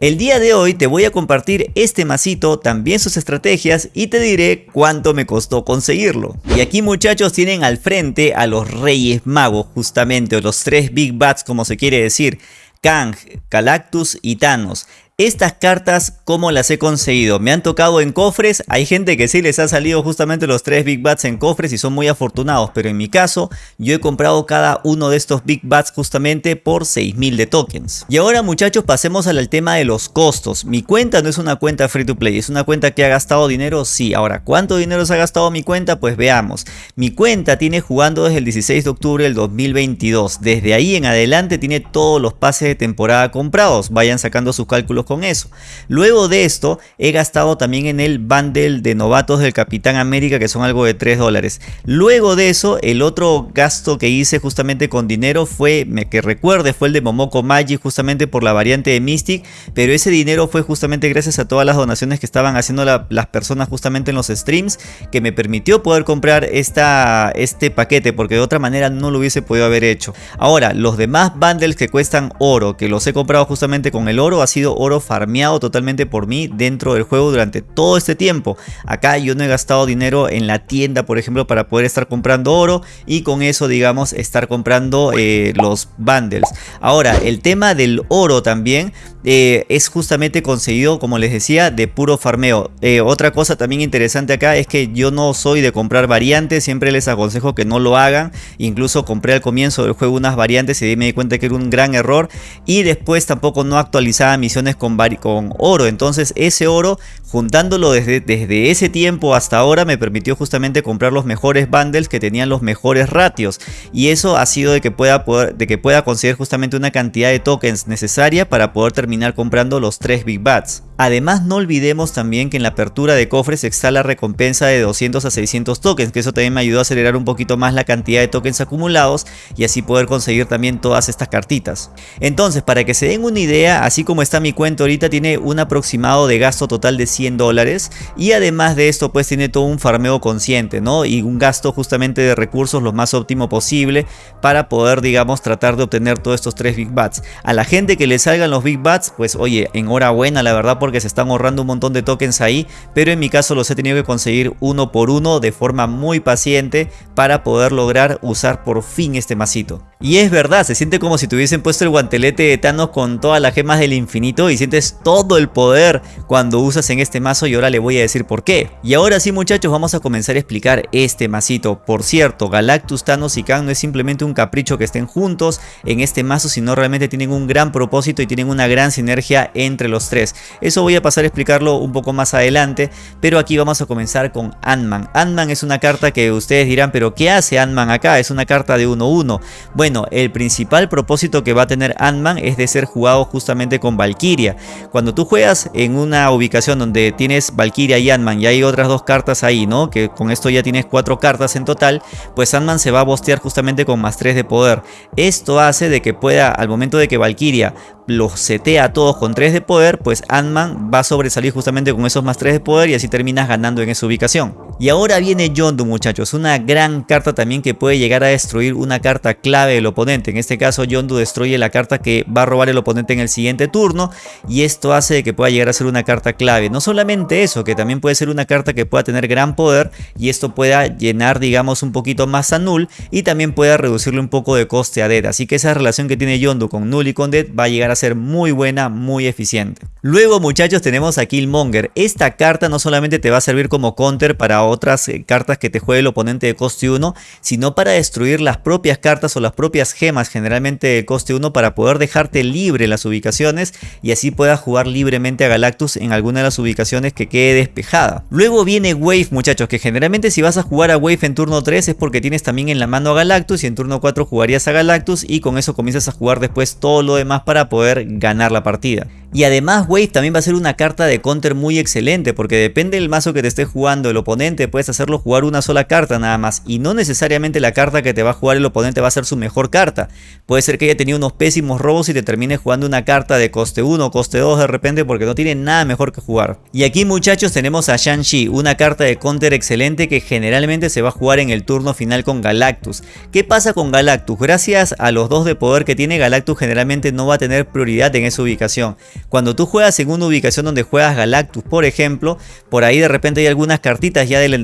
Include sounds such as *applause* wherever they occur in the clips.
El día de hoy te voy a compartir este masito, también sus estrategias y te diré cuánto me costó conseguirlo. Y aquí muchachos tienen al frente a los Reyes Magos justamente, o los tres Big Bats como se quiere decir. Kang, Galactus y Thanos. Estas cartas, ¿cómo las he conseguido? Me han tocado en cofres, hay gente que sí les ha salido justamente los tres Big Bats en cofres y son muy afortunados, pero en mi caso, yo he comprado cada uno de estos Big Bats justamente por 6000 de tokens. Y ahora muchachos, pasemos al tema de los costos. Mi cuenta no es una cuenta free to play, es una cuenta que ha gastado dinero, sí. Ahora, ¿cuánto dinero se ha gastado mi cuenta? Pues veamos. Mi cuenta tiene jugando desde el 16 de octubre del 2022. Desde ahí en adelante tiene todos los pases de temporada comprados. Vayan sacando sus cálculos con eso. Luego de esto he gastado también en el bundle de novatos del Capitán América que son algo de 3 dólares. Luego de eso el otro gasto que hice justamente con dinero fue, que recuerde, fue el de Momoko Magi justamente por la variante de Mystic. Pero ese dinero fue justamente gracias a todas las donaciones que estaban haciendo las personas justamente en los streams que me permitió poder comprar esta, este paquete porque de otra manera no lo hubiese podido haber hecho. Ahora los demás bundles que cuestan oro que los he comprado justamente con el oro ha sido oro farmeado totalmente por mí dentro del juego durante todo este tiempo. Acá yo no he gastado dinero en la tienda, por ejemplo, para poder estar comprando oro y con eso, digamos, estar comprando eh, los bundles. Ahora, el tema del oro también eh, es justamente conseguido, como les decía, de puro farmeo. Eh, otra cosa también interesante acá es que yo no soy de comprar variantes, siempre les aconsejo que no lo hagan. Incluso compré al comienzo del juego unas variantes y me di cuenta que era un gran error. Y después tampoco no actualizaba misiones con, con oro. Entonces ese oro, juntándolo desde, desde ese tiempo hasta ahora, me permitió justamente comprar los mejores bundles que tenían los mejores ratios. Y eso ha sido de que pueda, poder, de que pueda conseguir justamente una cantidad de tokens necesaria para poder terminar comprando los 3 Big Bats. Además no olvidemos también que en la apertura de cofres está la recompensa de 200 a 600 tokens, que eso también me ayudó a acelerar un poquito más la cantidad de tokens acumulados y así poder conseguir también todas estas cartitas. Entonces para que se den una idea, así como está mi cuenta ahorita tiene un aproximado de gasto total de 100 dólares y además de esto pues tiene todo un farmeo consciente, ¿no? Y un gasto justamente de recursos lo más óptimo posible para poder digamos tratar de obtener todos estos 3 Big Bats. A la gente que le salgan los Big Bats, pues oye, enhorabuena la verdad porque se están ahorrando un montón de tokens ahí, pero en mi caso los he tenido que conseguir uno por uno de forma muy paciente para poder lograr usar por fin este masito. Y es verdad, se siente como si tuviesen puesto el guantelete de Thanos con todas las gemas del infinito y sientes todo el poder cuando usas en este mazo y ahora le voy a decir por qué. Y ahora sí muchachos vamos a comenzar a explicar este masito. Por cierto, Galactus, Thanos y Kang no es simplemente un capricho que estén juntos en este mazo, sino realmente tienen un gran propósito y tienen una gran sinergia entre los tres. Eso voy a pasar a explicarlo un poco más adelante, pero aquí vamos a comenzar con Ant-Man. Ant-Man es una carta que ustedes dirán, pero ¿qué hace Ant-Man acá? Es una carta de 1-1. Bueno, el principal propósito que va a tener Ant-Man es de ser jugado justamente con Valkyria. Cuando tú juegas en una ubicación donde tienes Valkyria y Ant-Man y hay otras dos cartas ahí, ¿no? Que con esto ya tienes cuatro cartas en total, pues Ant-Man se va a bostear justamente con más 3 de poder. Esto hace de que pueda, al momento de que Valkyria los setea a todos con 3 de poder, pues Ant-Man va a sobresalir justamente con esos más 3 de poder y así terminas ganando en esa ubicación. Y ahora viene Yondu muchachos, una gran carta también que puede llegar a destruir una carta clave del oponente. En este caso Yondu destruye la carta que va a robar el oponente en el siguiente turno y esto hace que pueda llegar a ser una carta clave. No solamente eso, que también puede ser una carta que pueda tener gran poder y esto pueda llenar digamos un poquito más a Null y también pueda reducirle un poco de coste a Dead. Así que esa relación que tiene Yondu con Null y con Dead va a llegar a ser muy buena, muy eficiente. Luego muchachos tenemos a Killmonger. Esta carta no solamente te va a servir como counter para otras eh, cartas que te juegue el oponente de coste 1, sino para destruir las propias cartas o las propias gemas generalmente de coste 1 para poder dejarte libre las ubicaciones y así puedas jugar libremente a Galactus en alguna de las ubicaciones que quede despejada. Luego viene Wave muchachos, que generalmente si vas a jugar a Wave en turno 3 es porque tienes también en la mano a Galactus y en turno 4 jugarías a Galactus y con eso comienzas a jugar después todo lo demás para poder ganar la partida. Y además Wave también va a ser una carta de counter muy excelente porque depende del mazo que te esté jugando el oponente puedes hacerlo jugar una sola carta nada más y no necesariamente la carta que te va a jugar el oponente va a ser su mejor carta. Puede ser que haya tenido unos pésimos robos y te termine jugando una carta de coste 1 o coste 2 de repente porque no tiene nada mejor que jugar. Y aquí muchachos tenemos a Shang-Chi, una carta de counter excelente que generalmente se va a jugar en el turno final con Galactus. ¿Qué pasa con Galactus? Gracias a los dos de poder que tiene Galactus generalmente no va a tener prioridad en esa ubicación. Cuando tú juegas en una ubicación donde juegas Galactus por ejemplo, por ahí de repente hay algunas cartitas ya del,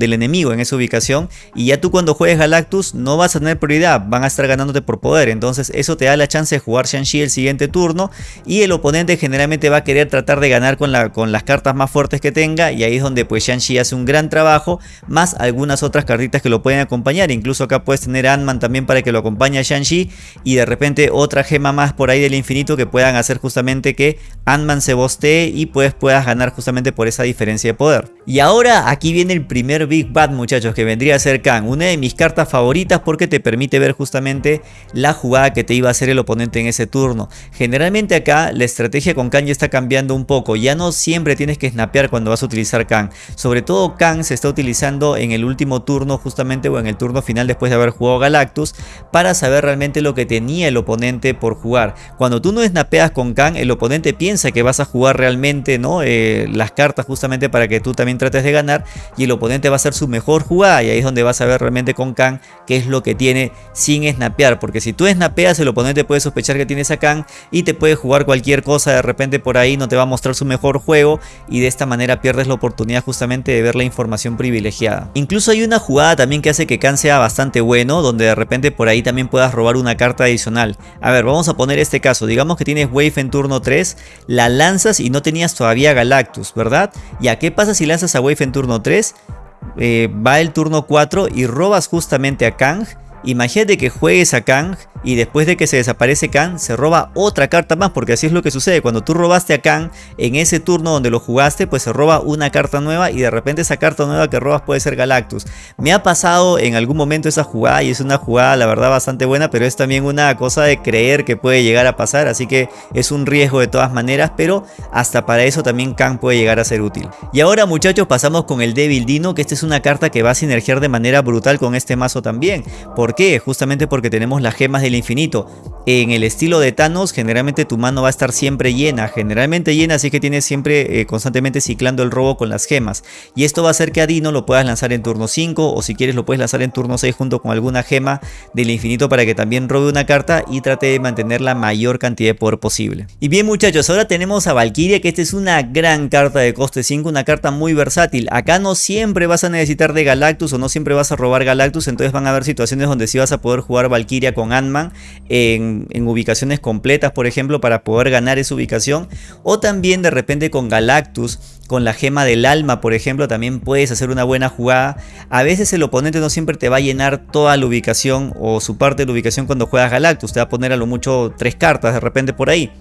enemigo en esa ubicación y ya tú cuando juegues Galactus no vas a tener prioridad, van a estar ganándote por poder. Entonces eso te da la chance de jugar Shang-Chi el siguiente turno y el oponente generalmente va a querer tratar de ganar con, con las cartas más fuertes que tenga y ahí es donde pues Shang-Chi hace un gran trabajo más algunas otras cartitas que lo pueden acompañar. Incluso acá puedes tener Ant-Man también para que lo acompañe a Shang-Chi y de repente otra gema más por ahí del infinito que puedan hacer justamente que Ant-Man se bostee y pues puedas ganar justamente por esa diferencia de poder. Y ahora aquí viene el primer Big Bad muchachos que vendría a ser Kang, una de mis cartas favoritas porque te permite ver justamente la jugada que te iba a hacer el oponente en ese turno. Generalmente acá la estrategia con Kang ya está cambiando un poco, ya no siempre tienes que snapear cuando vas a utilizar Kang. Sobre todo Kang se está utilizando en el último turno justamente o en el turno final después de haber jugado Galactus para saber realmente lo que tenía el oponente por jugar. Cuando tú no snapeas con Kang el oponente piensa que vas a jugar realmente ¿no? Eh, las cartas justamente para que tú también trates de ganar y el oponente va a ser su mejor jugada y ahí es donde vas a ver realmente con Kang qué es lo que tiene sin snapear porque si tú snapeas el oponente puede sospechar que tienes a Kang y te puede jugar cualquier cosa de repente por ahí no te va a mostrar su mejor juego y de esta manera pierdes la oportunidad justamente de ver la información privilegiada. Incluso hay una jugada también que hace que Kang sea bastante bueno donde de repente por ahí también puedas robar una carta adicional. A ver, vamos a poner este caso, digamos que tienes Wave en turno 3, la lanzas y no tenías todavía Galactus, ¿verdad? ¿Ya qué pasa si lanzas a Wave en turno 3? Eh, va el turno 4 y robas justamente a Kang Imagínate que juegues a Kang y después de que se desaparece Kang se roba otra carta más porque así es lo que sucede cuando tú robaste a Kang en ese turno donde lo jugaste pues se roba una carta nueva y de repente esa carta nueva que robas puede ser Galactus. Me ha pasado en algún momento esa jugada y es una jugada la verdad bastante buena pero es también una cosa de creer que puede llegar a pasar así que es un riesgo de todas maneras pero hasta para eso también Kang puede llegar a ser útil. Y ahora muchachos pasamos con el Devil Dino que esta es una carta que va a sinergiar de manera brutal con este mazo también. ¿Por qué? Justamente porque tenemos las gemas del infinito. En el estilo de Thanos, generalmente tu mano va a estar siempre llena, generalmente llena, así que tienes siempre eh, constantemente ciclando el robo con las gemas. Y esto va a hacer que a Dino lo puedas lanzar en turno 5 o si quieres lo puedes lanzar en turno 6 junto con alguna gema del infinito para que también robe una carta y trate de mantener la mayor cantidad de poder posible. Y bien muchachos, ahora tenemos a Valkyria que esta es una gran carta de coste 5, una carta muy versátil. Acá no siempre vas a necesitar de Galactus o no siempre vas a robar Galactus, entonces van a haber situaciones donde si vas a poder jugar Valkyria con Ant-Man en, ubicaciones completas, por ejemplo, para poder ganar esa ubicación. O también de repente con Galactus, con la gema del alma, por ejemplo, también puedes hacer una buena jugada. A veces el oponente no siempre te va a llenar toda la ubicación o su parte de la ubicación cuando juegas Galactus. Te va a poner a lo mucho tres cartas de repente por ahí.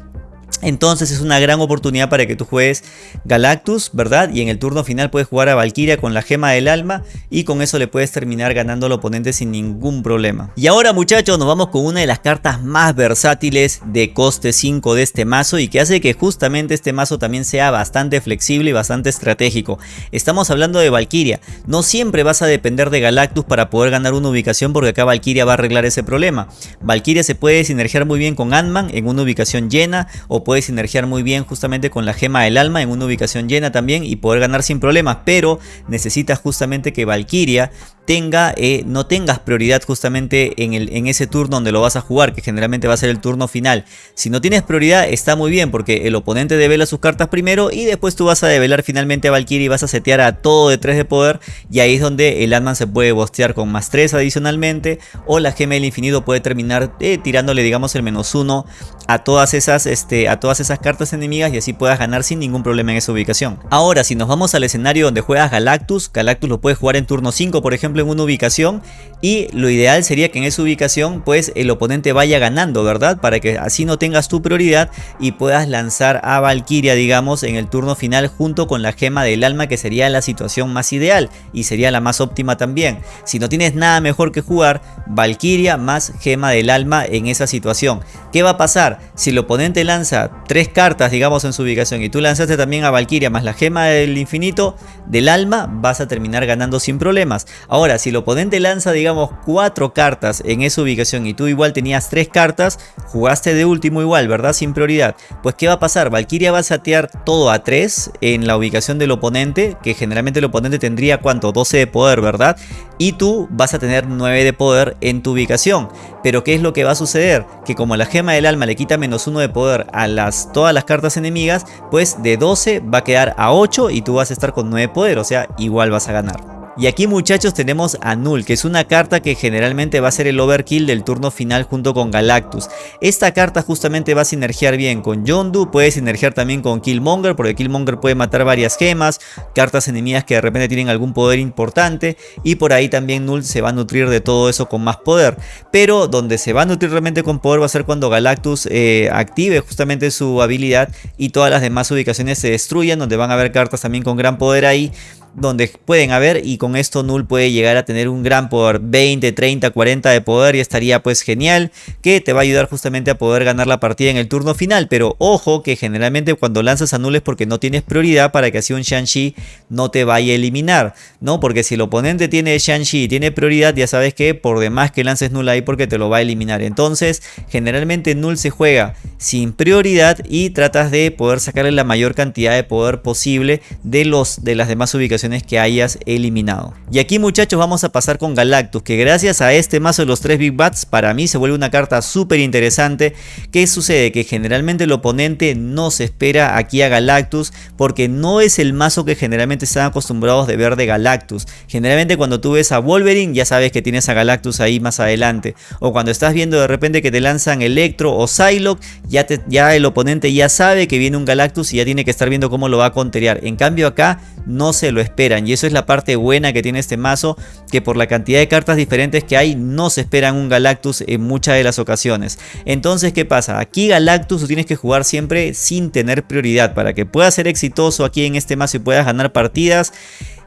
Entonces es una gran oportunidad para que tú juegues Galactus, ¿verdad? Y en el turno final puedes jugar a Valkyria con la gema del alma y con eso le puedes terminar ganando al oponente sin ningún problema. Y ahora muchachos nos vamos con una de las cartas más versátiles de coste 5 de este mazo y que hace que justamente este mazo también sea bastante flexible y bastante estratégico. Estamos hablando de Valkyria. No siempre vas a depender de Galactus para poder ganar una ubicación porque acá Valkyria va a arreglar ese problema. Valkyria se puede sinergiar muy bien con Ant-Man en una ubicación llena o puedes sinergiar muy bien justamente con la gema del alma en una ubicación llena también y poder ganar sin problemas, pero necesitas justamente que Valkyria tenga, eh, no tengas prioridad justamente en, el, en ese turno donde lo vas a jugar, que generalmente va a ser el turno final. Si no tienes prioridad está muy bien porque el oponente devela sus cartas primero y después tú vas a develar finalmente a Valkyrie y vas a setear a todo de 3 de poder y ahí es donde el Ant-Man se puede bostear con más 3 adicionalmente o la gema del infinito puede terminar eh, tirándole digamos el menos 1 a todas esas este, a todas esas cartas enemigas y así puedas ganar sin ningún problema en esa ubicación. Ahora si nos vamos al escenario donde juegas Galactus, Galactus lo puedes jugar en turno 5 por ejemplo en una ubicación y lo ideal sería que en esa ubicación pues el oponente vaya ganando, ¿verdad? Para que así no tengas tu prioridad y puedas lanzar a Valkyria, digamos, en el turno final junto con la gema del alma que sería la situación más ideal y sería la más óptima también. Si no tienes nada mejor que jugar, Valkyria más gema del alma en esa situación. ¿Qué va a pasar? Si el oponente lanza tres cartas, digamos, en su ubicación y tú lanzaste también a Valkyria más la gema del infinito del alma, vas a terminar ganando sin problemas. Ahora, si el oponente lanza, digamos, cuatro cartas en esa ubicación y tú igual tenías tres cartas, jugaste de último igual, ¿verdad? Sin prioridad. Pues ¿qué va a pasar? Valkyria va a satear todo a 3 en la ubicación del oponente, que generalmente el oponente tendría ¿cuánto? 12 de poder, ¿verdad? Y tú vas a tener 9 de poder en tu ubicación. Pero ¿qué es lo que va a suceder? Que como la gema del alma le quita menos 1 de poder a las, todas las cartas enemigas, pues de 12 va a quedar a 8 y tú vas a estar con 9 de poder, o sea, igual vas a ganar. Y aquí muchachos tenemos a Null, que es una carta que generalmente va a ser el overkill del turno final junto con Galactus. Esta carta justamente va a sinergiar bien con Yondu, puede sinergiar también con Killmonger, porque Killmonger puede matar varias gemas, cartas enemigas que de repente tienen algún poder importante, y por ahí también Null se va a nutrir de todo eso con más poder. Pero donde se va a nutrir realmente con poder va a ser cuando Galactus eh, active justamente su habilidad y todas las demás ubicaciones se destruyan, donde van a haber cartas también con gran poder ahí donde pueden haber y con esto Null puede llegar a tener un gran poder 20, 30, 40 de poder y estaría pues genial que te va a ayudar justamente a poder ganar la partida en el turno final. Pero ojo que generalmente cuando lanzas a Null es porque no tienes prioridad para que así un Shang-Chi no te vaya a eliminar no porque si el oponente tiene Shang-Chi y tiene prioridad ya sabes que por demás que lances Null ahí porque te lo va a eliminar. Entonces generalmente Null se juega sin prioridad y tratas de poder sacarle la mayor cantidad de poder posible de, los, de las demás ubicaciones que hayas eliminado. Y aquí muchachos vamos a pasar con Galactus, que gracias a este mazo de los 3 Big Bats, para mí se vuelve una carta súper interesante. ¿Qué sucede? Que generalmente el oponente no se espera aquí a Galactus, porque no es el mazo que generalmente están acostumbrados de ver de Galactus. Generalmente cuando tú ves a Wolverine ya sabes que tienes a Galactus ahí más adelante. O cuando estás viendo de repente que te lanzan Electro o Psylocke, ya, ya el oponente ya sabe que viene un Galactus y ya tiene que estar viendo cómo lo va a conterear. En cambio acá no se lo esperan. Y eso es la parte buena que tiene este mazo que por la cantidad de cartas diferentes que hay no se esperan un Galactus en muchas de las ocasiones. Entonces qué pasa aquí Galactus tú tienes que jugar siempre sin tener prioridad. Para que puedas ser exitoso aquí en este mazo y puedas ganar partidas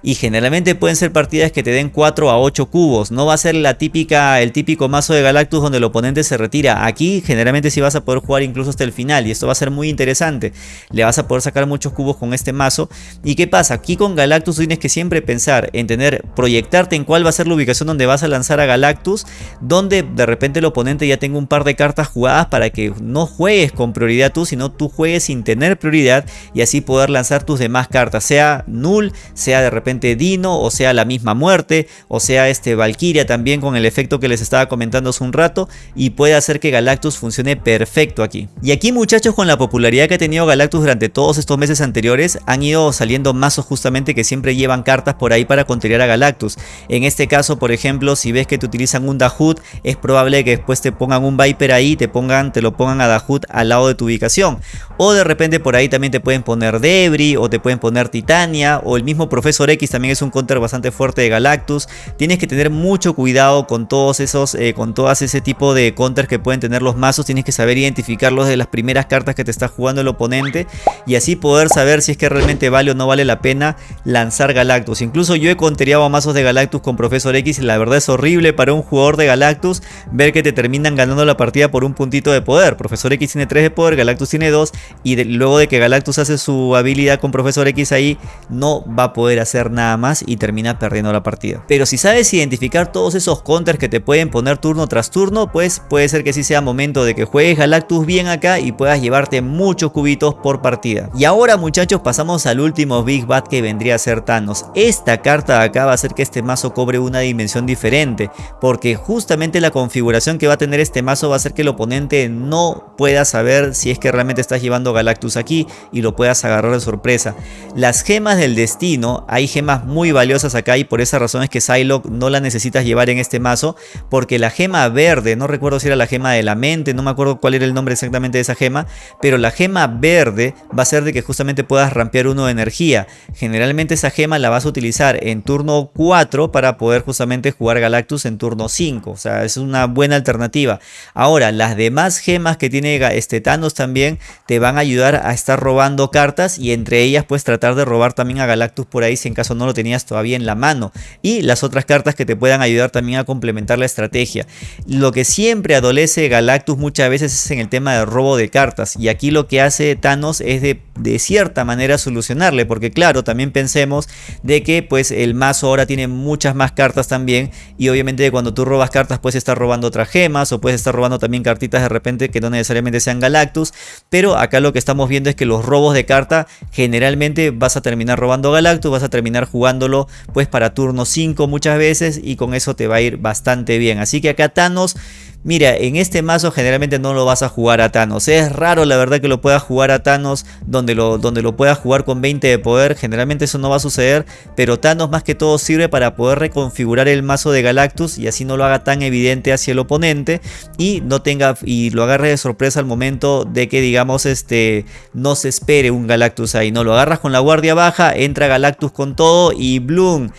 y generalmente pueden ser partidas que te den 4 a 8 cubos. No va a ser la típica, el típico mazo de Galactus donde el oponente se retira. Aquí generalmente sí vas a poder jugar incluso hasta el final y esto va a ser muy interesante. Le vas a poder sacar muchos cubos con este mazo. ¿Y qué pasa? Aquí con Galactus tienes que siempre pensar en tener, proyectarte en cuál va a ser la ubicación donde vas a lanzar a Galactus, donde de repente el oponente ya tenga un par de cartas jugadas para que no juegues con prioridad tú, sino tú juegues sin tener prioridad y así poder lanzar tus demás cartas, sea null, sea de repente Dino, o sea la misma muerte, o sea este Valkyria también con el efecto que les estaba comentando hace un rato y puede hacer que Galactus funcione perfecto aquí. Y aquí muchachos con la popularidad que ha tenido Galactus durante todos estos meses anteriores han ido saliendo mazos justamente que siempre llevan cartas por ahí para contrariar a Galactus. En este caso por ejemplo si ves que te utilizan un Dahut es probable que después te pongan un Viper ahí te pongan te lo pongan a Dahut al lado de tu ubicación o de repente por ahí también te pueden poner Debris o te pueden poner Titania o el mismo Profesor X también es un counter bastante fuerte de Galactus. Tienes que tener mucho cuidado con todos esos, eh, con todas ese tipo de counters que pueden tener los mazos. Tienes que saber identificarlos de las primeras cartas que te está jugando el oponente y así poder saber si es que realmente vale o no vale la pena lanzar Galactus. Incluso yo he conteriado a mazos de Galactus con Profesor X y la verdad es horrible para un jugador de Galactus ver que te terminan ganando la partida por un puntito de poder. Profesor X tiene 3 de poder, Galactus tiene 2 y luego de que Galactus hace su habilidad con Profesor X ahí no va a poder hacer nada más y termina perdiendo la partida. Pero si sabes identificar todos esos counters que te pueden poner turno tras turno, pues puede ser que sí sea momento de que juegues Galactus bien acá y puedas llevarte muchos cubitos por partida. Y ahora muchachos pasamos al último Big Bad que vendría a ser Thanos. Esta carta de acá va a hacer que este mazo cobre una dimensión diferente, porque justamente la configuración que va a tener este mazo va a hacer que el oponente no pueda saber si es que realmente estás llevando Galactus aquí y lo puedas agarrar de sorpresa. Las gemas del destino, hay gemas muy valiosas acá y por esa razón es que Psylocke no la necesitas llevar en este mazo porque la gema verde, no recuerdo si era la gema de la mente, no me acuerdo cuál era el nombre exactamente de esa gema, pero la gema verde va a ser de que justamente puedas rampear uno de energía. Generalmente esa gema la vas a utilizar en turno 4 para poder justamente jugar Galactus en turno 5, o sea, es una buena alternativa. Ahora, las demás gemas que tiene este Thanos también te van a ayudar a estar robando cartas y entre ellas pues tratar de robar también a Galactus por ahí si en no lo tenías todavía en la mano. Y las otras cartas que te puedan ayudar también a complementar la estrategia. Lo que siempre adolece Galactus muchas veces es en el tema de robo de cartas. Y aquí lo que hace Thanos es de, de cierta manera solucionarle. Porque claro también pensemos de que pues el mazo ahora tiene muchas más cartas también. Y obviamente cuando tú robas cartas puedes estar robando otras gemas o puedes estar robando también cartitas de repente que no necesariamente sean Galactus. Pero acá lo que estamos viendo es que los robos de carta generalmente vas a terminar robando Galactus vas a terminar jugándolo pues para turno 5 muchas veces y con eso te va a ir bastante bien. Así que acá Thanos Mira, en este mazo generalmente no lo vas a jugar a Thanos. Es raro la verdad que lo puedas jugar a Thanos donde lo, donde lo puedas jugar con 20 de poder. Generalmente eso no va a suceder. Pero Thanos más que todo sirve para poder reconfigurar el mazo de Galactus y así no lo haga tan evidente hacia el oponente. Y no tenga y lo agarre de sorpresa al momento de que digamos este no se espere un Galactus ahí. No lo agarras con la guardia baja, entra Galactus con todo y Bloom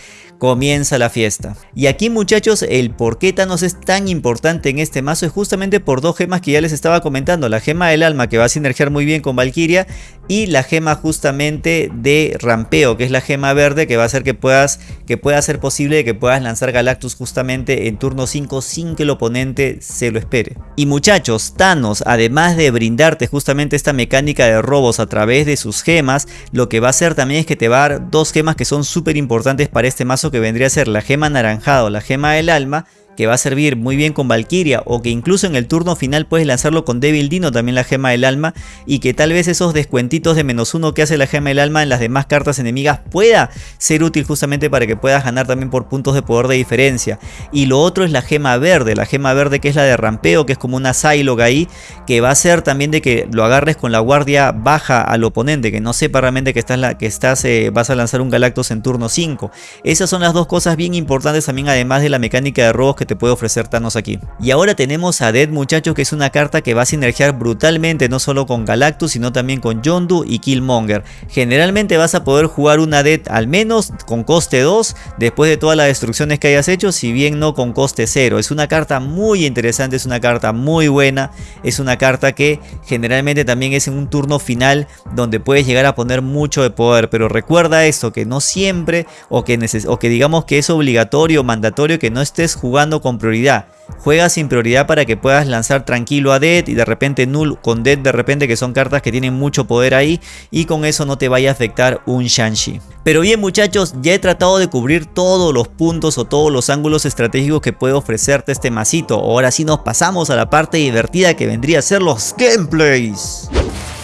comienza la fiesta. Y aquí muchachos el por qué Thanos es tan importante en este mazo es justamente por dos gemas que ya les estaba comentando. La gema del alma que va a sinergiar muy bien con Valkyria y la gema justamente de rampeo que es la gema verde que va a hacer que puedas que pueda ser posible que puedas lanzar Galactus justamente en turno 5 sin que el oponente se lo espere. Y muchachos Thanos además de brindarte justamente esta mecánica de robos a través de sus gemas lo que va a hacer también es que te va a dar dos gemas que son súper importantes para este mazo que vendría a ser la gema anaranjada o la gema del alma que va a servir muy bien con Valkyria o que incluso en el turno final puedes lanzarlo con Devil Dino también la gema del alma y que tal vez esos descuentitos de menos uno que hace la gema del alma en las demás cartas enemigas pueda ser útil justamente para que puedas ganar también por puntos de poder de diferencia. Y lo otro es la gema verde, la gema verde que es la de rampeo que es como una Psylocke ahí que va a ser también de que lo agarres con la guardia baja al oponente que no sepa realmente que estás, que estás eh, vas a lanzar un Galactus en turno 5 esas son las dos cosas bien importantes también además de la mecánica de robos que te puede ofrecer Thanos aquí. Y ahora tenemos a Dead muchachos que es una carta que va a sinergiar brutalmente no solo con Galactus sino también con Yondu y Killmonger. Generalmente vas a poder jugar una Dead al menos con coste 2 después de todas las destrucciones que hayas hecho si bien no con coste 0. Es una carta muy interesante, es una carta muy buena, es una carta que generalmente también es en un turno final donde puedes llegar a poner mucho de poder. Pero recuerda esto, que no siempre o que, o que digamos que es obligatorio mandatorio que no estés jugando con prioridad. Juega sin prioridad para que puedas lanzar tranquilo a Dead y de repente Null con Dead de repente que son cartas que tienen mucho poder ahí y con eso no te vaya a afectar un Shanshi. Pero bien muchachos, ya he tratado de cubrir todos los puntos o todos los ángulos estratégicos que puede ofrecerte este masito. Ahora sí nos pasamos a la parte divertida que vendría a ser los gameplays.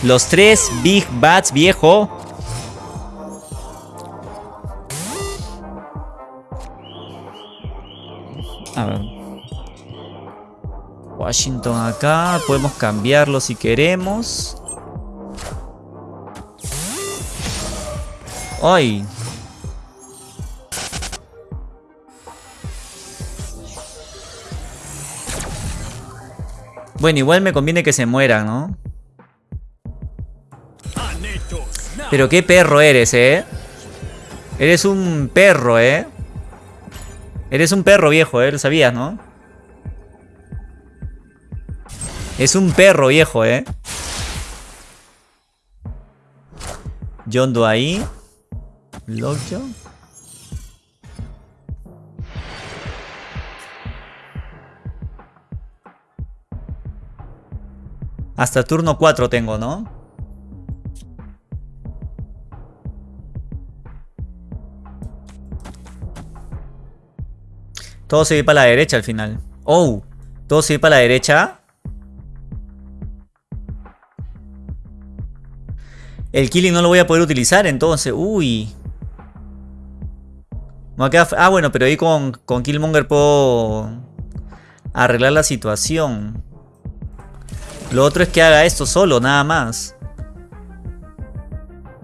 Los tres Big Bats viejo A ver. Washington acá. Podemos cambiarlo si queremos. ¡Ay! Bueno, igual me conviene que se mueran, ¿no? Pero qué perro eres, ¿eh? Eres un perro, ¿eh? Eres un perro viejo, ¿eh? Lo sabías, ¿no? Es un perro viejo, ¿eh? Yondo ahí. Lockjaw. Hasta turno 4 tengo, ¿no? Todo se va para la derecha al final. Oh, todo se va para la derecha. El killing no lo voy a poder utilizar entonces. Uy. Ah, bueno, pero ahí con, Killmonger puedo arreglar la situación. Lo otro es que haga esto solo, nada más.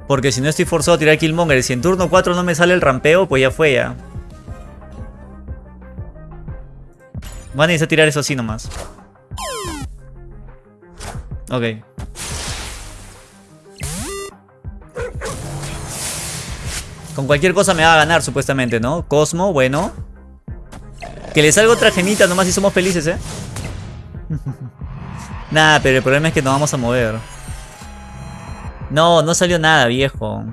Porque si no estoy forzado a tirar Killmonger si en turno 4 no me sale el rampeo, pues ya fue ya. Van a necesitar tirar eso así nomás. Ok. Con cualquier cosa me va a ganar, supuestamente, ¿no? Cosmo, bueno. Que le salga otra gemita nomás si somos felices, ¿eh? *laughs* Nada, pero el problema es que nos vamos a mover. No, no salió nada, viejo.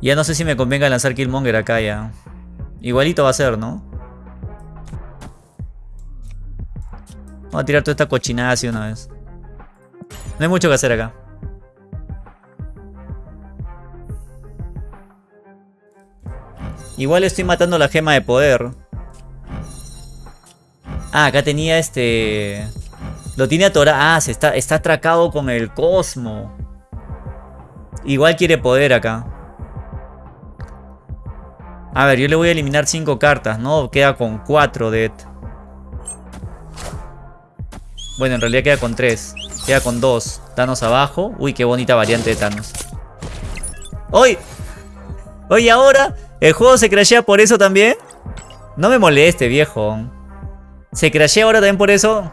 Ya no sé si me convenga lanzar Killmonger acá ya. Igualito va a ser, ¿no? Vamos a tirar toda esta cochinada así una vez. No hay mucho que hacer acá. Igual estoy matando la gema de poder. Ah, acá tenía este... Lo tiene atorado. Ah, se está, está atracado con el Cosmo. Igual quiere poder acá. A ver, yo le voy a eliminar 5 cartas, ¿no? Queda con 4 de... Bueno, en realidad queda con 3. Queda con 2. Thanos abajo. Uy, qué bonita variante de Thanos. ¡Uy! Oye, ahora el juego se crashea por eso también. No me moleste, viejo. ¿Se crashea ahora también por eso?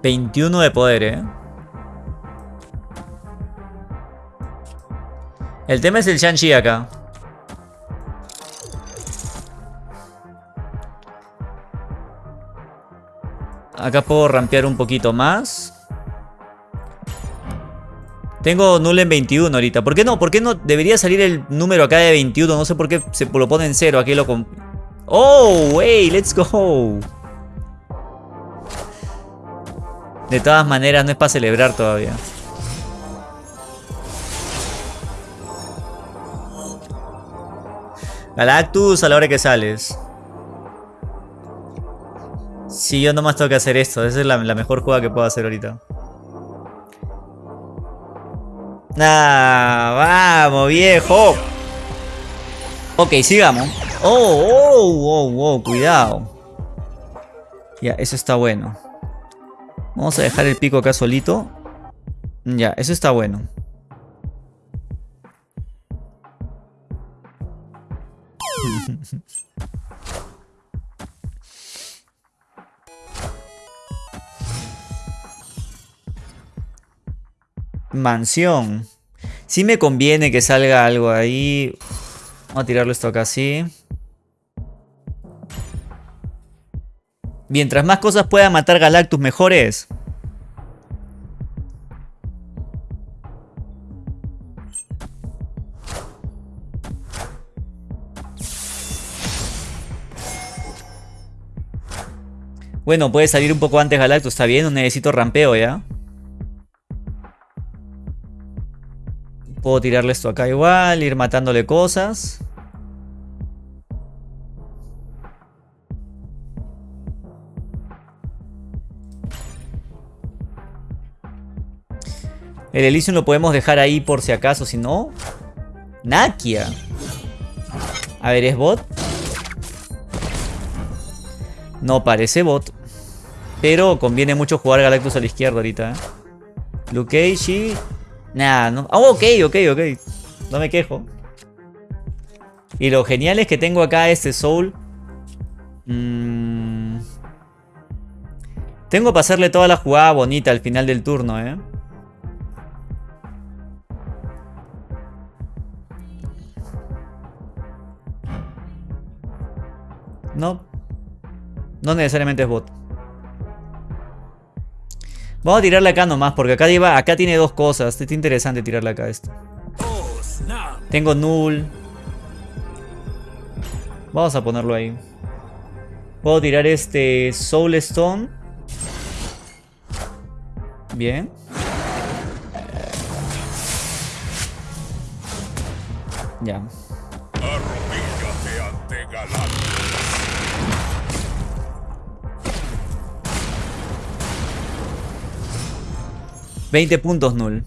¿21 de poder, eh? El tema es el Shang-Chi acá. Acá puedo rampear un poquito más. Tengo null en 21 ahorita. ¿Por qué no? ¿Por qué no debería salir el número acá de 21? No sé por qué se lo pone en cero. Aquí lo... ¡Oh! ¡Wey! ¡Let's go! De todas maneras, no es para celebrar todavía. Galactus a la hora que sales. Si yo nomás tengo que hacer esto. Esa es la, mejor jugada que puedo hacer ahorita. Nah, vamos, viejo. Ok, sigamos. Oh, oh, oh, oh, cuidado. Ya, eso está bueno. Vamos a dejar el pico acá solito. Ya, eso está bueno. *laughs* Mansión. Si me conviene que salga algo ahí. Vamos a tirarlo esto acá así. Mientras más cosas pueda matar Galactus, mejor es. Bueno, puede salir un poco antes Galactus, está bien, no necesito rampeo ya. Puedo tirarle esto acá igual, ir matándole cosas. El Elysium lo podemos dejar ahí por si acaso, si no... Nakia. A ver, ¿es bot? No parece bot. Pero conviene mucho jugar Galactus a la izquierda ahorita, ¿eh? Luke Cage Nah, no... Oh, ok, ok, ok. No me quejo. Y lo genial es que tengo acá este Soul. Mm. Tengo para hacerle toda la jugada bonita al final del turno, ¿eh? No. No necesariamente es bot. Vamos a tirarle acá nomás, porque acá, acá tiene dos cosas. Está interesante tirarle acá esto. Tengo null. Vamos a ponerlo ahí. Puedo tirar este Soul Stone. Bien. 20 puntos null.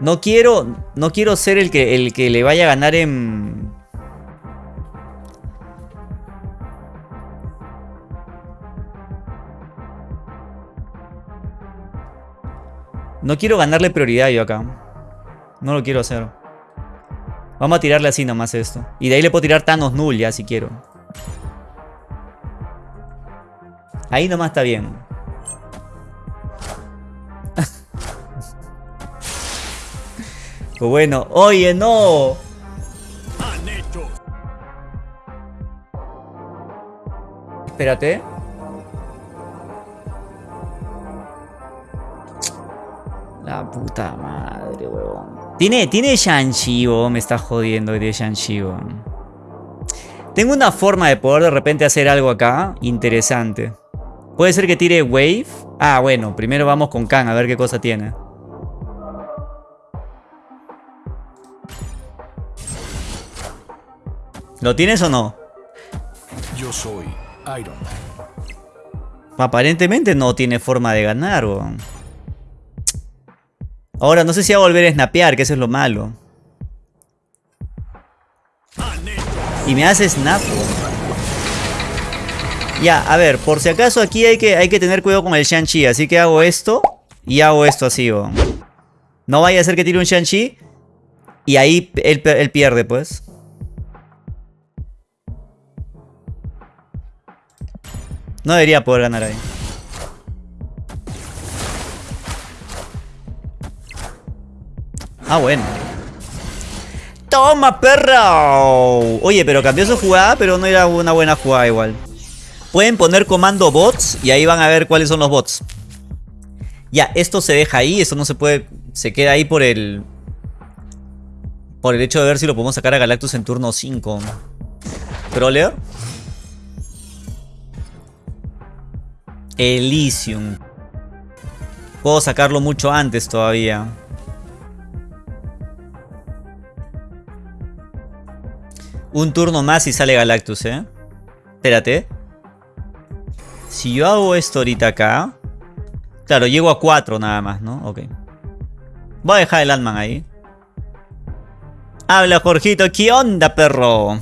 No quiero, no quiero ser el que, el que le vaya a ganar en, No quiero ganarle prioridad yo acá. No lo quiero hacer. Vamos a tirarle así nomás esto. Y de ahí le puedo tirar Thanos Null ya si quiero. Ahí nomás está bien. *laughs* pues bueno, oye, no. Espérate. La puta madre, huevón. Tiene, tiene Shang-Chi, me está jodiendo de Shang-Chi, Tengo una forma de poder de repente hacer algo acá interesante. Puede ser que tire Wave. Ah, bueno, primero vamos con Khan a ver qué cosa tiene. ¿Lo tienes o no? Yo soy Iron Man. Aparentemente no tiene forma de ganar, weón. Ahora, no sé si va a volver a snapear, que eso es lo malo. Y me hace snap. Ya, a ver, por si acaso aquí hay que, hay que tener cuidado con el Shang-Chi. Así que hago esto y hago esto así. No vaya a ser que tire un Shang-Chi y ahí él, él pierde, pues. No debería poder ganar ahí. Ah, bueno. ¡Toma, perro! Oye, pero cambió su jugada, pero no era una buena jugada igual. Pueden poner comando bots y ahí van a ver cuáles son los bots. Ya, esto se deja ahí, esto no se puede... Se queda ahí por el... Por el hecho de ver si lo podemos sacar a Galactus en turno 5. Troller. Elysium. Puedo sacarlo mucho antes todavía. Un turno más y sale Galactus, ¿eh? Espérate. Si yo hago esto ahorita acá... Claro, llego a 4 nada más, ¿no? Ok. Voy a dejar el Ant-Man ahí. Habla, Jorgito. ¿Qué onda, perro?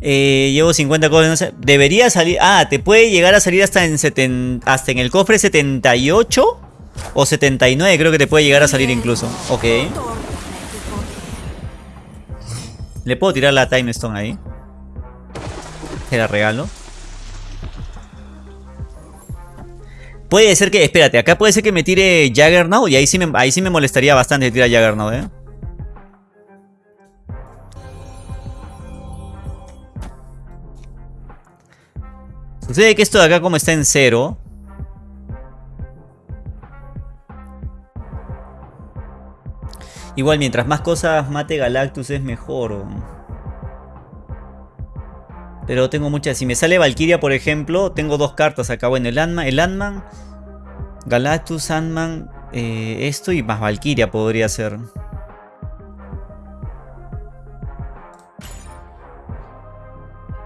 Eh, llevo 50 cosas. Debería salir... Ah, te puede llegar a salir hasta en, hasta en el cofre 78 o 79. Creo que te puede llegar a salir incluso. Ok. Le puedo tirar la Time Stone ahí. Te la regalo. Puede ser que... Espérate, acá puede ser que me tire Jaggernaut. Y ahí sí me, ahí sí me molestaría bastante tirar Jaggernaut, ¿eh? Sucede que esto de acá como está en cero Igual, mientras más cosas mate Galactus es mejor. Pero tengo muchas. Si me sale Valkyria, por ejemplo, tengo dos cartas acá. Bueno, el Ant-Man, el Ant Galactus, Ant-Man, eh, esto y más Valkyria podría ser.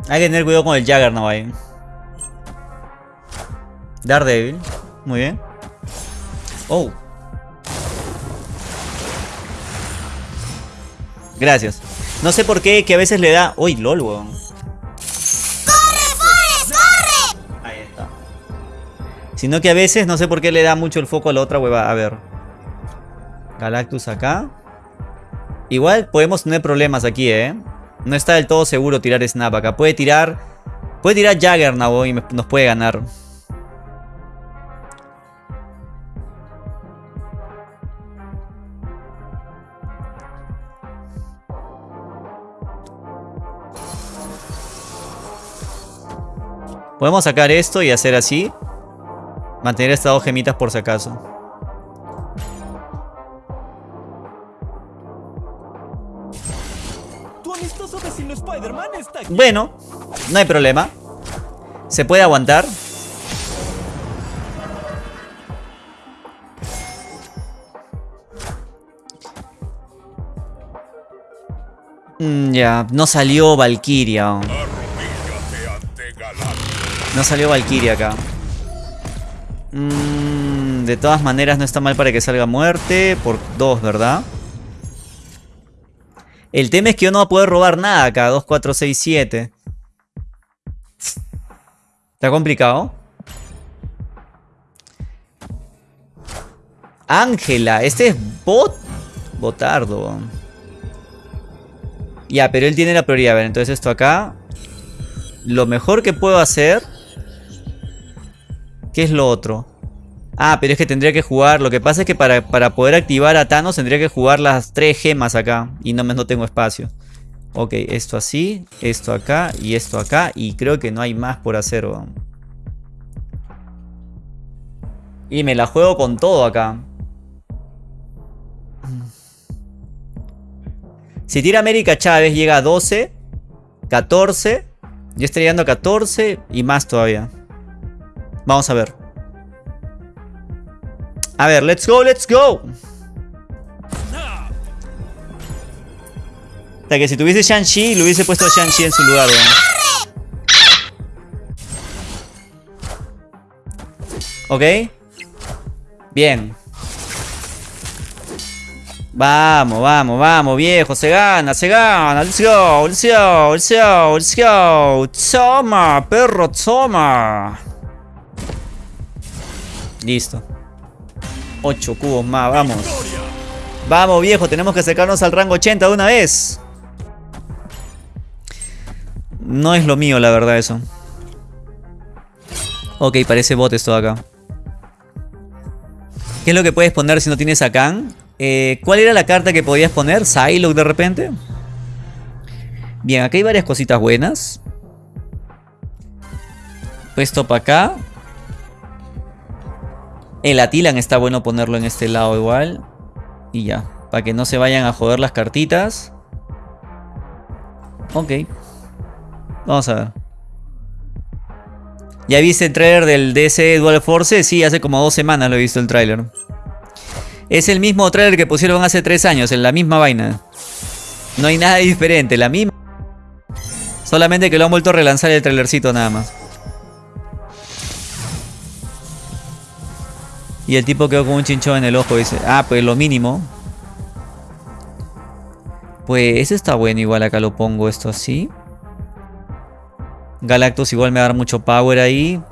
Hay que tener cuidado con el Jaggernaut ahí. Daredevil. Muy bien. Oh. Gracias. No sé por qué que a veces le da... Uy, lol, weón. ¡Corre, Forrest, corre! Ahí está. Sino que a veces no sé por qué le da mucho el foco a la otra hueva. A ver. Galactus acá. Igual podemos tener problemas aquí, ¿eh? No está del todo seguro tirar Snap acá. Puede tirar... Puede tirar Jaggernaut y nos puede ganar. Podemos sacar esto y hacer así. Mantener estas dos gemitas por si acaso. Bueno, no hay problema. Se puede aguantar. Mm, ya, no salió Valkyria. No salió Valkyria acá. Mmm, De todas maneras no está mal para que salga muerte. Por dos, ¿verdad? El tema es que yo no voy a poder robar nada acá. 2, 4, 6, 7. Está complicado. Ángela. Este es bot. Botardo. Ya, pero él tiene la prioridad. A ver, entonces esto acá. Lo mejor que puedo hacer. ¿Qué es lo otro? Ah, pero es que tendría que jugar. Lo que pasa es que para, para poder activar a Thanos tendría que jugar las tres gemas acá. Y no, no tengo espacio. Ok, esto así, esto acá y esto acá. Y creo que no hay más por hacer. Y me la juego con todo acá. *clears throat* Si tira América Chávez llega a 12, 14. Yo estaría llegando a 14 y más todavía. Vamos a ver. A ver, let's go, let's go. O sea que si tuviese Shang-Chi, le hubiese puesto a Shang-Chi en su lugar, weón. ¿Ok? Bien. Vamos, vamos, vamos, viejo. Se gana, se gana. Let's go, let's go, let's go, let's go. Toma, perro, toma. Listo. 8 cubos más, vamos. Vamos, viejo, tenemos que acercarnos al rango 80 de una vez. No es lo mío, la verdad, eso. Ok, parece bot esto de acá. ¿Qué es lo que puedes poner si no tienes a Kang? Eh, ¿Cuál era la carta que podías poner? ¿Psylocke de repente? Bien, acá hay varias cositas buenas. Puesto para acá. El Atilan está bueno ponerlo en este lado igual. Y ya. Para que no se vayan a joder las cartitas. Ok. Vamos a ver. ¿Ya viste el trailer del DC Dual Force? Sí, hace como dos semanas lo he visto el trailer. Es el mismo trailer que pusieron hace tres años, en la misma vaina. No hay nada *laughs* diferente, la misma. Solamente que lo han vuelto a relanzar el trailercito nada más. Y el tipo quedó con un chinchón en el ojo. Dice, ah, pues lo mínimo. Pues ese está bueno. Igual acá lo pongo esto así. Galactus igual me va a dar mucho power ahí.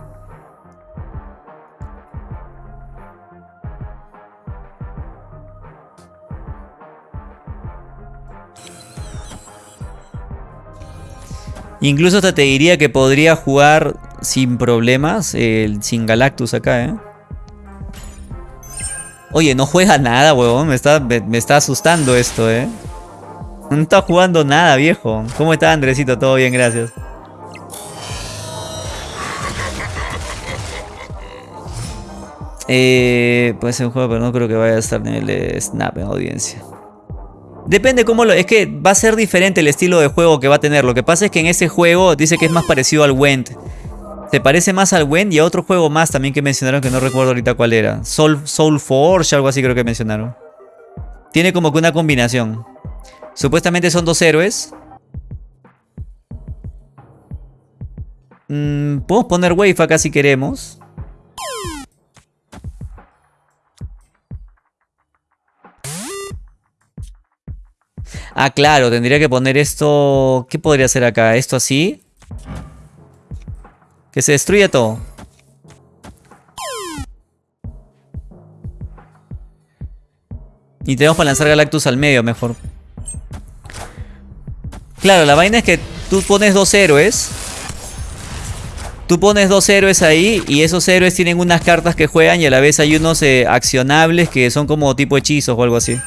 Incluso hasta te diría que podría jugar sin problemas, el, sin Galactus acá, ¿eh? Oye, no juega nada, huevón. Me está, me, está asustando esto, ¿eh? No está jugando nada, viejo. ¿Cómo está Andresito? Todo bien, gracias. Eh, puede ser un juego, pero no creo que vaya a estar en el Snap en audiencia. Depende cómo lo... Es que va a ser diferente el estilo de juego que va a tener. Lo que pasa es que en ese juego dice que es más parecido al Went. Se parece más al Went y a otro juego más también que mencionaron que no recuerdo ahorita cuál era. Soul, Soul Forge, algo así creo que mencionaron. Tiene como que una combinación. Supuestamente son dos héroes. Mm, Podemos poner Wave acá si queremos. Ah, claro, tendría que poner esto... ¿Qué podría hacer acá? ¿Esto así? Que se destruya todo. Y tenemos para lanzar Galactus al medio mejor. Claro, la vaina es que tú pones dos héroes. Tú pones dos héroes ahí y esos héroes tienen unas cartas que juegan y a la vez hay unos eh, accionables que son como tipo hechizos o algo así.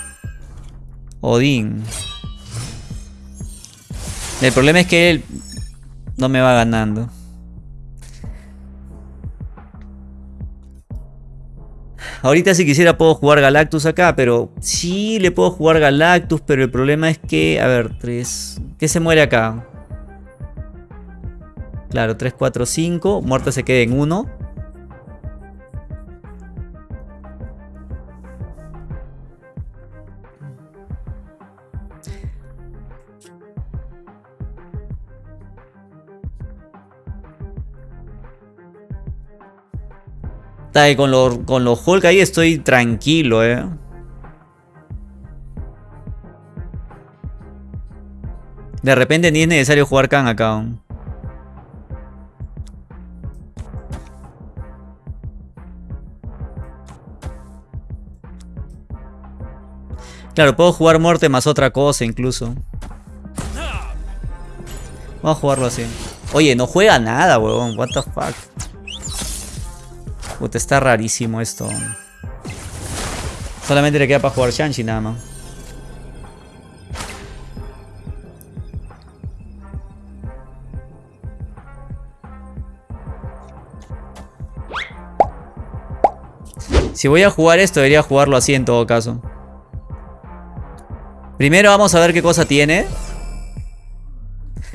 Odín. El problema es que él no me va ganando. Ahorita si quisiera puedo jugar Galactus acá, pero sí le puedo jugar Galactus, pero el problema es que, a ver, 3... ¿Qué se muere acá? Claro, 3, 4, 5. Muerte se queda en 1. Está, y con los con los Hulk ahí estoy tranquilo, eh. De repente ni es necesario jugar Khan acá. Claro, puedo jugar muerte más otra cosa incluso. Vamos a jugarlo así. Oye, no juega nada, weón. What the fuck. Puta, está rarísimo esto. Solamente le queda para jugar Shanshi nada más. Si voy a jugar esto, debería jugarlo así en todo caso. Primero vamos a ver qué cosa tiene.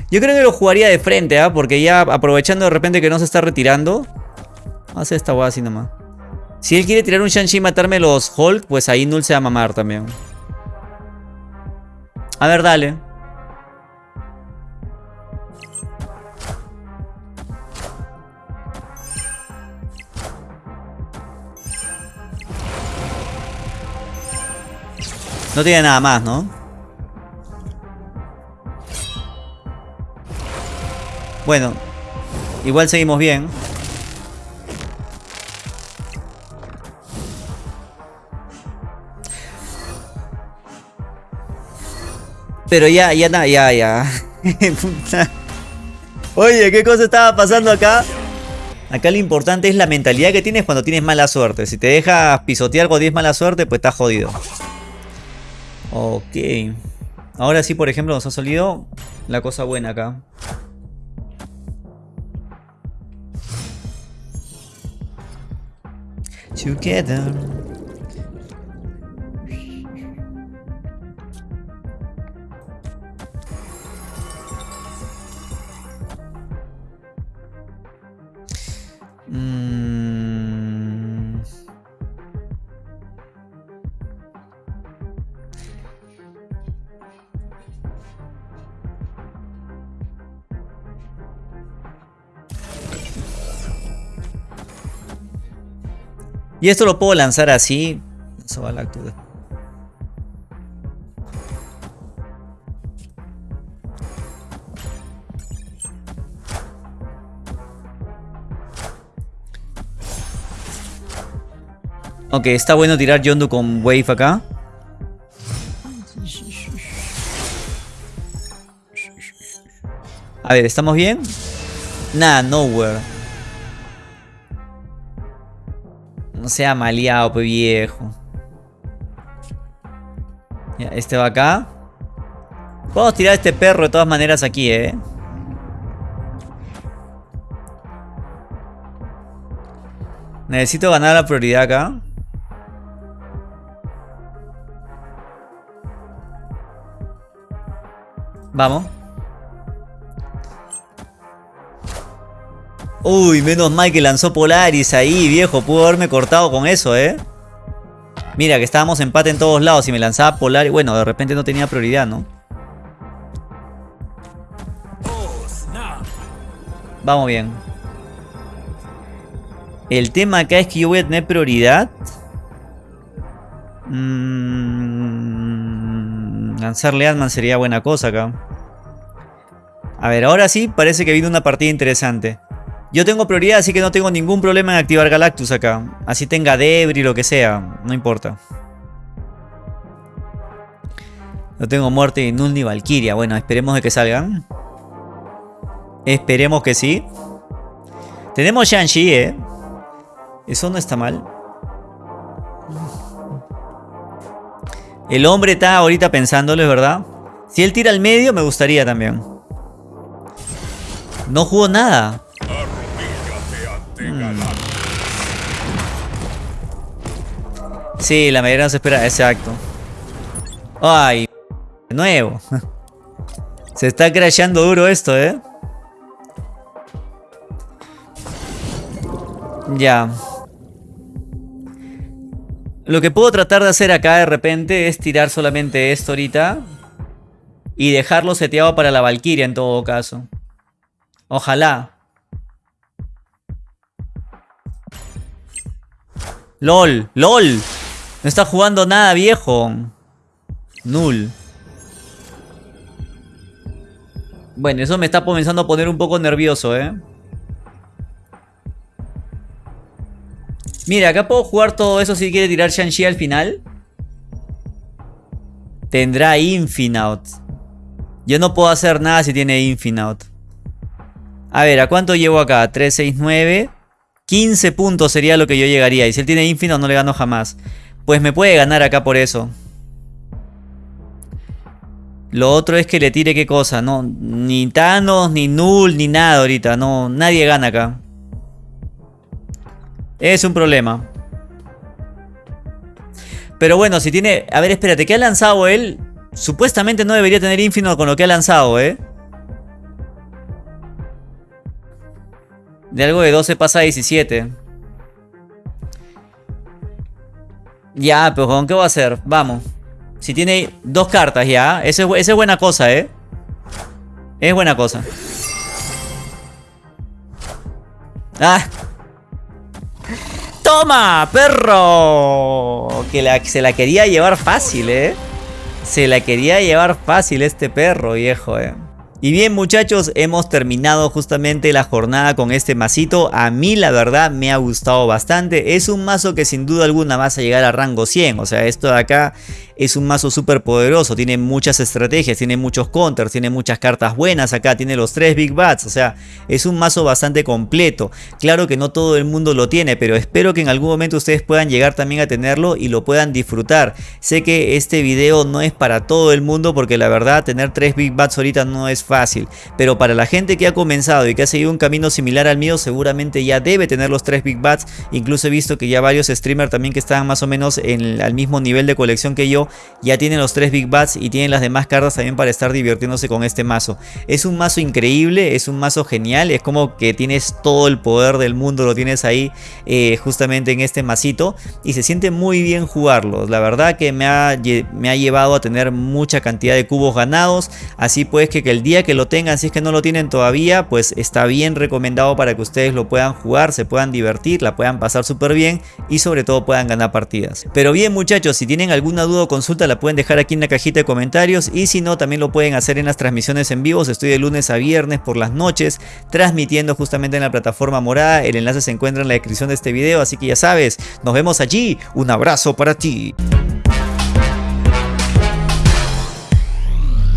Yo creo que lo jugaría de frente, ¿ah? Porque ya aprovechando de repente que no se está retirando. Hace esta weá así nomás. Si él quiere tirar un Shang-Chi y matarme los Hulk, pues ahí Null se va a mamar también. A ver, dale. No tiene nada más, ¿no? Bueno, igual seguimos bien. Pero ya, ya, ya, ya. *laughs* Oye, ¿qué cosa estaba pasando acá? Acá lo importante es la mentalidad que tienes cuando tienes mala suerte. Si te dejas pisotear cuando tienes mala suerte, pues estás jodido. Ok. Ahora sí, por ejemplo, nos ha salido la cosa buena acá. Together. Y esto lo puedo lanzar así. Eso va a la actitud. Ok, está bueno tirar Yondu con Wave acá. A ver, ¿estamos bien? Nada, nowhere. Sea maleado, pues viejo. Ya, este va acá. Podemos tirar a este perro de todas maneras aquí, eh. Necesito ganar la prioridad acá. Vamos. Uy, menos mal que lanzó Polaris ahí, viejo. Pudo haberme cortado con eso, ¿eh? Mira, que estábamos empate en todos lados. Y me lanzaba Polaris... Bueno, de repente no tenía prioridad, ¿no? Vamos bien. El tema acá es que yo voy a tener prioridad. Mm, lanzarle Ant-Man sería buena cosa acá. A ver, ahora sí parece que viene una partida interesante. Yo tengo prioridad, así que no tengo ningún problema en activar Galactus acá. Así tenga Debris, lo que sea, no importa. No tengo muerte ni Null ni Valkyria. Bueno, esperemos de que salgan. Esperemos que sí. Tenemos Shang-Chi, eh. Eso no está mal. El hombre está ahorita pensándolo, es verdad. Si él tira al medio, me gustaría también. No jugó nada. Mm. Sí, la mayoría no se espera. Exacto. Ay, de nuevo. *laughs* Se está crashando duro esto, ¿eh? Ya. Lo que puedo tratar de hacer acá de repente es tirar solamente esto ahorita. Y dejarlo seteado para la Valkyria en todo caso. Ojalá. LOL, LOL. No está jugando nada, viejo. Null. Bueno, eso me está comenzando a poner un poco nervioso, ¿eh? Mira, acá puedo jugar todo eso si quiere tirar Shang-Chi al final. Tendrá Infinite. Yo no puedo hacer nada si tiene Infinite. A ver, ¿a cuánto llevo acá? 3, 6, 9. 15 puntos sería lo que yo llegaría. Y si él tiene Infinite no le gano jamás. Pues me puede ganar acá por eso. Lo otro es que le tire qué cosa. No, ni Thanos, ni Null, ni nada ahorita. No, nadie gana acá. Es un problema. Pero bueno, si tiene... A ver, espérate, ¿qué ha lanzado él? Supuestamente no debería tener Infinite con lo que ha lanzado, ¿eh? De algo de 12 pasa a 17. Ya, pero ¿con qué va a hacer? Vamos. Si tiene dos cartas ya. Esa es, es buena cosa, ¿eh? Es buena cosa. ¡Ah! ¡Toma, perro! Que se la quería llevar fácil, ¿eh? Se la quería llevar fácil este perro, viejo, ¿eh? Y bien muchachos, hemos terminado justamente la jornada con este masito. A mí la verdad me ha gustado bastante. Es un mazo que sin duda alguna vas a llegar a rango 100. O sea, esto de acá es un mazo súper poderoso. Tiene muchas estrategias, tiene muchos counters, tiene muchas cartas buenas acá. Tiene los 3 Big Bats. O sea, es un mazo bastante completo. Claro que no todo el mundo lo tiene, pero espero que en algún momento ustedes puedan llegar también a tenerlo y lo puedan disfrutar. Sé que este video no es para todo el mundo porque la verdad tener 3 Big Bats ahorita no es fácil, pero para la gente que ha comenzado y que ha seguido un camino similar al mío, seguramente ya debe tener los 3 Big Bats, incluso he visto que ya varios streamers también que estaban más o menos en, al mismo nivel de colección que yo, ya tienen los 3 Big Bats y tienen las demás cartas también para estar divirtiéndose con este mazo. Es un mazo increíble, es un mazo genial, es como que tienes todo el poder del mundo, lo tienes ahí eh, justamente en este masito y se siente muy bien jugarlo, la verdad que me ha, me ha llevado a tener mucha cantidad de cubos ganados, así pues que, que el día que lo tengan, si es que no lo tienen todavía, pues está bien recomendado para que ustedes lo puedan jugar, se puedan divertir, la puedan pasar súper bien y sobre todo puedan ganar partidas. Pero bien muchachos, si tienen alguna duda o consulta la pueden dejar aquí en la cajita de comentarios y si no también lo pueden hacer en las transmisiones en vivo, estoy de lunes a viernes por las noches transmitiendo justamente en la plataforma morada, el enlace se encuentra en la descripción de este video, así que ya sabes, nos vemos allí, un abrazo para ti.